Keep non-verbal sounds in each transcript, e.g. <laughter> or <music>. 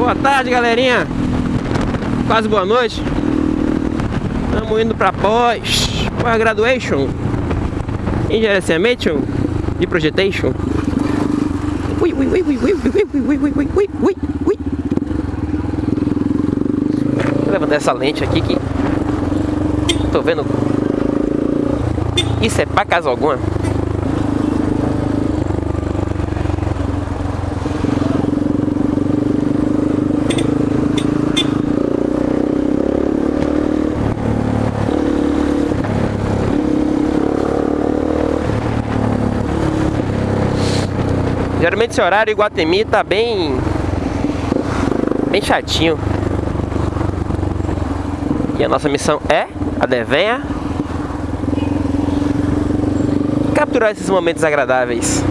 Boa tarde, galerinha. Quase boa noite. Estamos indo para pós, pós graduation, em gerenciamento de projetation. Ui, ui, ui, ui, ui, ui, ui, ui, ui, ui, ui, ui. Vou levantar essa lente aqui que tô vendo. Isso é pra casa alguma. Geralmente esse horário em Guatemi tá bem... Bem chatinho. E a nossa missão é, a devenha, capturar esses momentos agradáveis.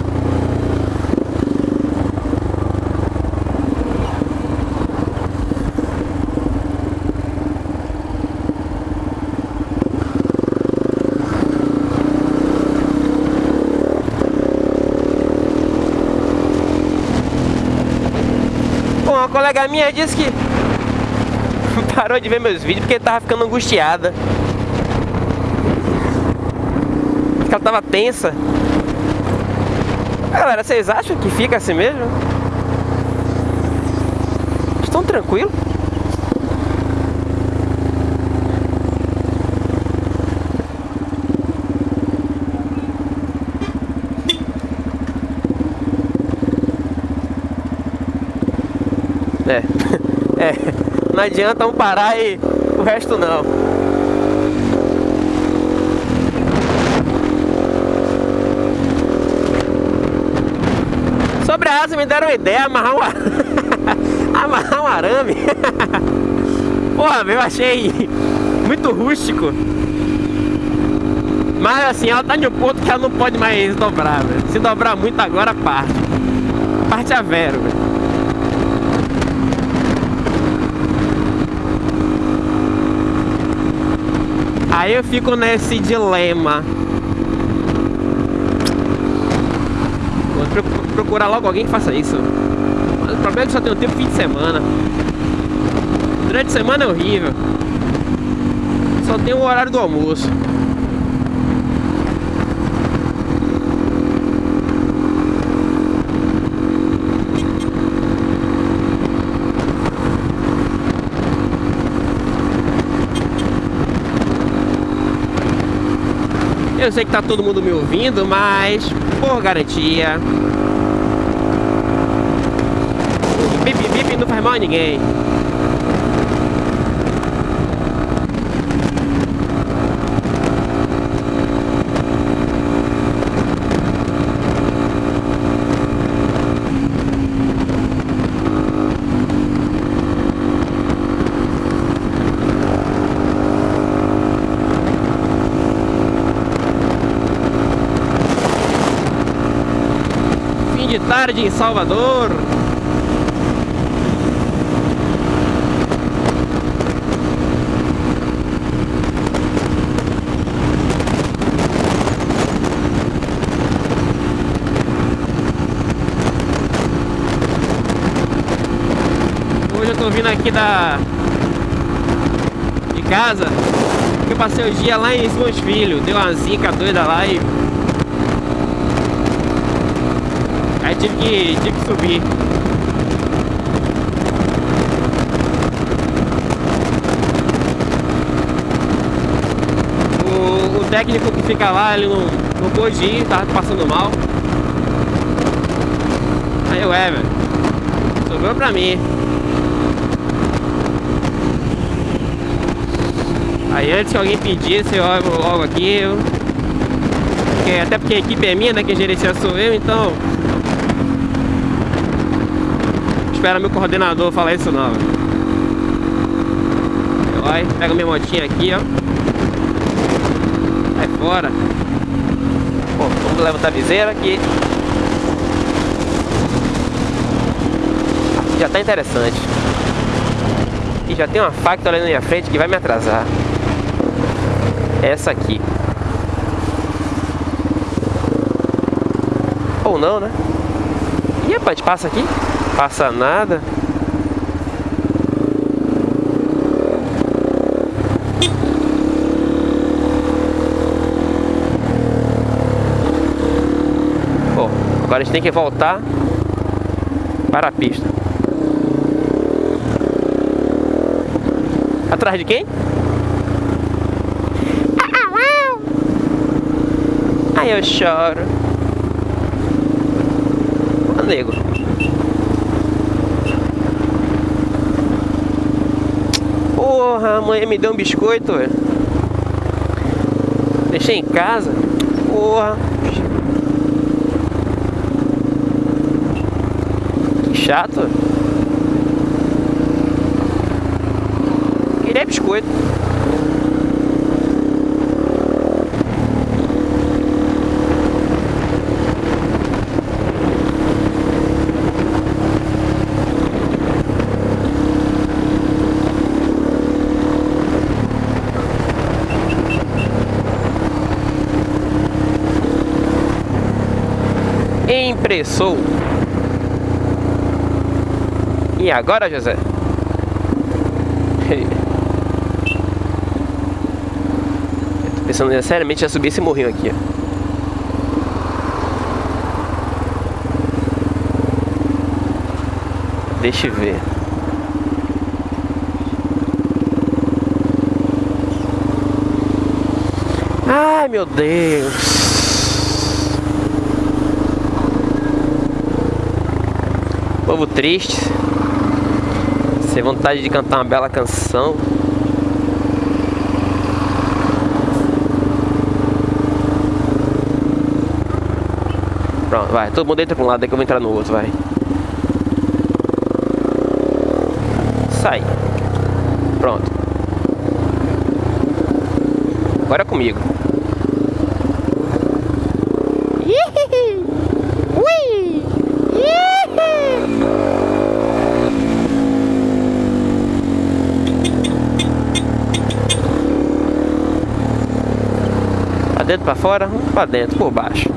Bom, uma colega minha disse que <laughs> parou de ver meus vídeos porque tava ficando angustiada. Que ela tava tensa. Galera, vocês acham que fica assim mesmo? Estão tranquilos? É, <laughs> é, não adianta um parar e o resto não. Sobre a asa me deram uma ideia, amarrar um, <laughs> amarrar um arame. <laughs> Porra, eu achei muito rústico. Mas assim, ela tá de um ponto que ela não pode mais dobrar, velho. Se dobrar muito agora, parte. Parte a vero, velho. Aí eu fico nesse dilema. Vou procurar logo alguém que faça isso. Mas o problema é que só um tempo fim de semana. Durante a semana é horrível. Só tem o horário do almoço. Eu sei que tá todo mundo me ouvindo, mas por garantia. Bip bip não faz mal a ninguém. De tarde em Salvador. Hoje eu tô vindo aqui da de casa. Eu passei o dia lá em Simões Filho, deu uma zica doida lá e Aí tive que, tive que subir. O, o técnico que fica lá, ele não, não pôde ir, tava passando mal. Aí eu, é, velho. Sobrou pra mim. Aí antes que alguém pedisse, eu logo aqui. Eu... Porque, até porque a equipe é minha, né? Quem gerencia sou eu, então espera meu coordenador falar isso não. Vai, pega minha motinha aqui, ó. Sai fora. Bom, vamos levantar a viseira aqui. Já tá interessante. E já tem uma facta ali na minha frente que vai me atrasar. Essa aqui. Ou não, né? E rapaz, passa aqui? passa nada. Bom, agora a gente tem que voltar para a pista. Atrás de quem? Ai, eu choro. Ô, nego. Porra, a mãe me deu um biscoito, velho. Deixei em casa. Porra. Que chato. Queria biscoito. Impressou. E agora, José? <laughs> Eu tô pensando seriamente em subir esse morrinho aqui, ó. Deixa eu ver. Ai, meu Deus. Povo triste. Sem vontade de cantar uma bela canção. Pronto, vai. Todo mundo entra pra um lado, que eu vou entrar no outro, vai. Sai. Pronto. Agora é comigo. <laughs> dentro, para fora, para dentro, por baixo.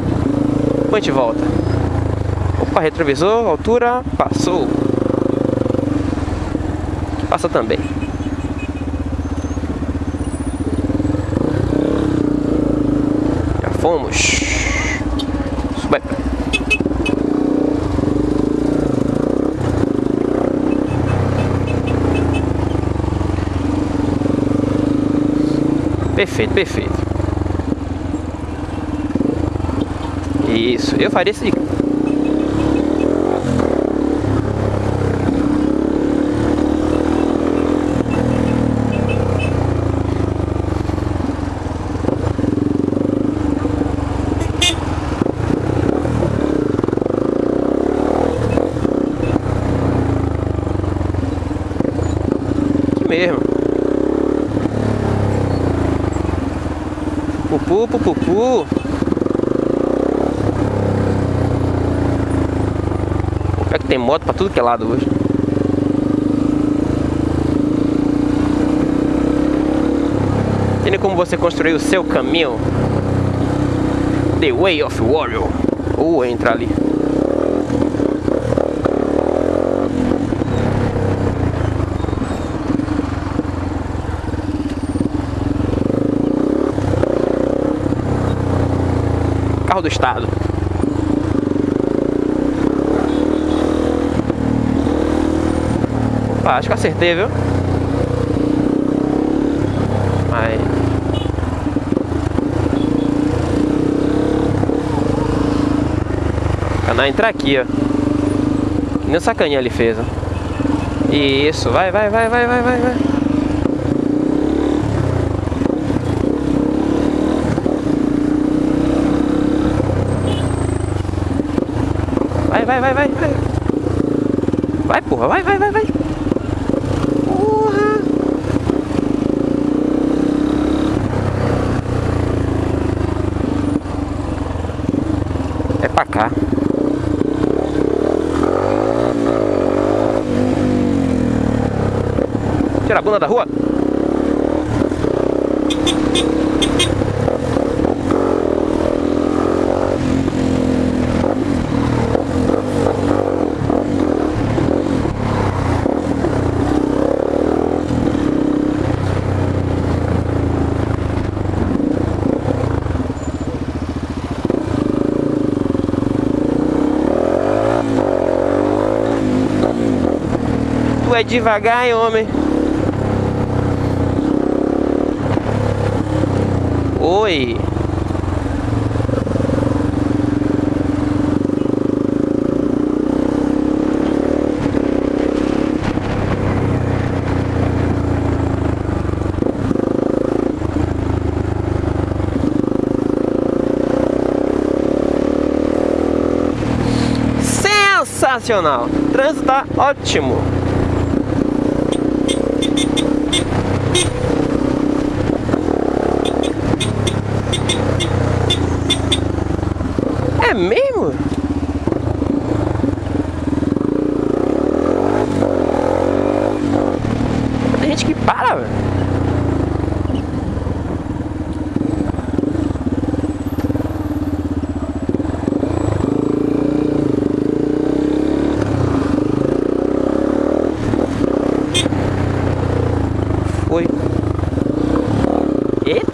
A gente volta. Opa, retrovisor, altura, passou. Passa também. Já fomos. Suba Perfeito, perfeito. Isso, eu faria isso mesmo. Pupu, pupu, pupu. Tem moto pra tudo que é lado hoje. Tem como você construir o seu caminho. The Way of Warrior. Ou uh, entra ali. Carro do Estado. Ah, acho que acertei, viu? Aí. Canal entrar aqui, ó. Que nem sacaninha ele fez, ó. Isso, vai, vai, vai, vai, vai, vai, vai. Vai, vai, vai, vai, vai. Vai, porra, vai, vai, vai, vai. Pra cá. Tira a bunda da rua. É devagar, hein, homem? Oi. Sensacional! O trânsito tá ótimo! É mesmo? Tem gente que para, velho. Foi. Eita!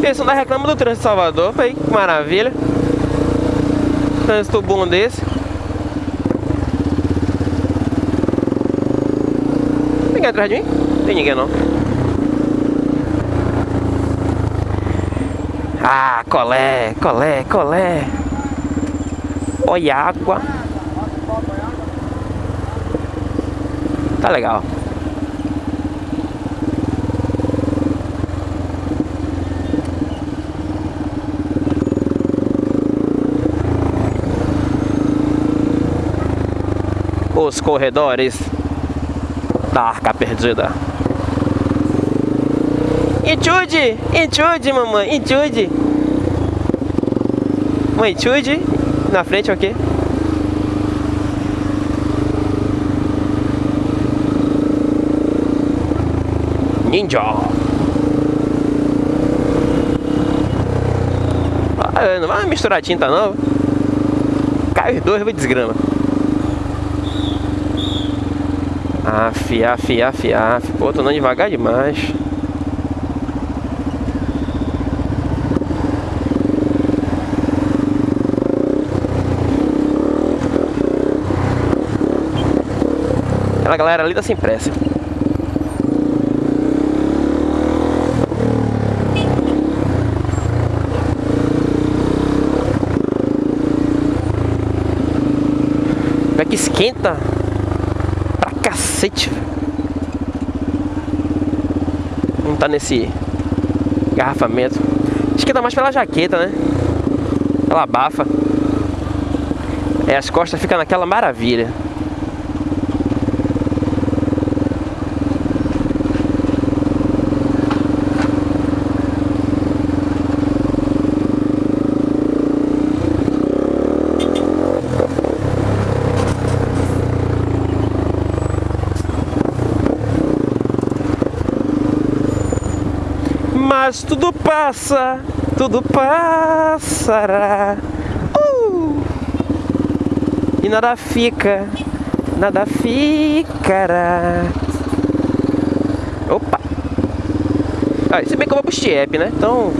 Pessoal da reclama do trânsito de Salvador, que maravilha. Trânsito bom desse. Tem ninguém atrás de mim? Tem ninguém não. Ah, colé, colé, colé. Olha a água. Tá legal. Os corredores da arca perdida. Intrude! Intrude, mamãe! Intrude! Mãe, intrude! Na frente, ok? Ninja! Ah, não vai misturar tinta não. Cai os dois, vou desgrama. Aff, aff, aff. Pô, tô andando devagar demais. Aquela galera ali tá sem pressa. Como é que esquenta? Cacete. Não tá nesse garrafamento. Esquenta mais pela jaqueta, né? Ela abafa. É, as costas ficam naquela maravilha. Mas tudo passa, tudo passará. Uh! E nada fica, nada ficará. Opa! Ah, se bem que eu vou pro Stiep, né? Então.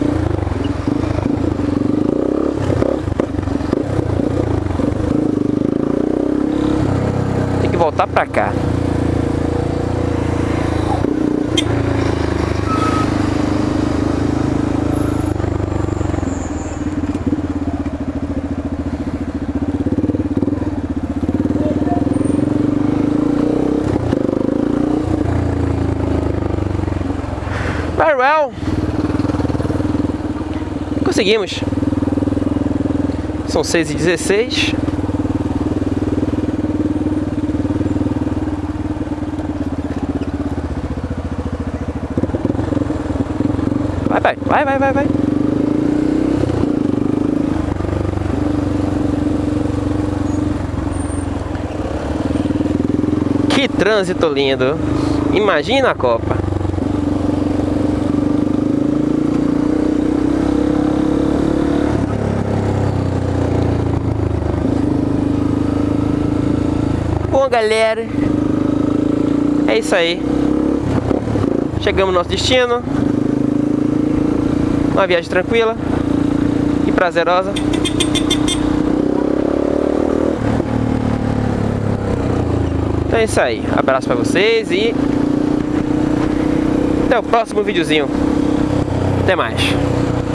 Tem que voltar pra cá. Conseguimos. São 6 e 16 Vai, vai, vai, vai, vai, vai. Que trânsito lindo. Imagina a Copa. Galera, é isso aí. Chegamos no nosso destino. Uma viagem tranquila e prazerosa. Então é isso aí. Abraço pra vocês e até o próximo videozinho. Até mais.